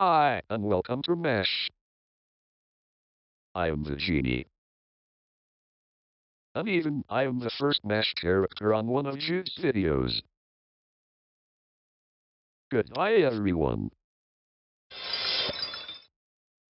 Hi, and welcome to Mesh. I am the genie. And even I am the first Mesh character on one of Jude's videos. Goodbye everyone.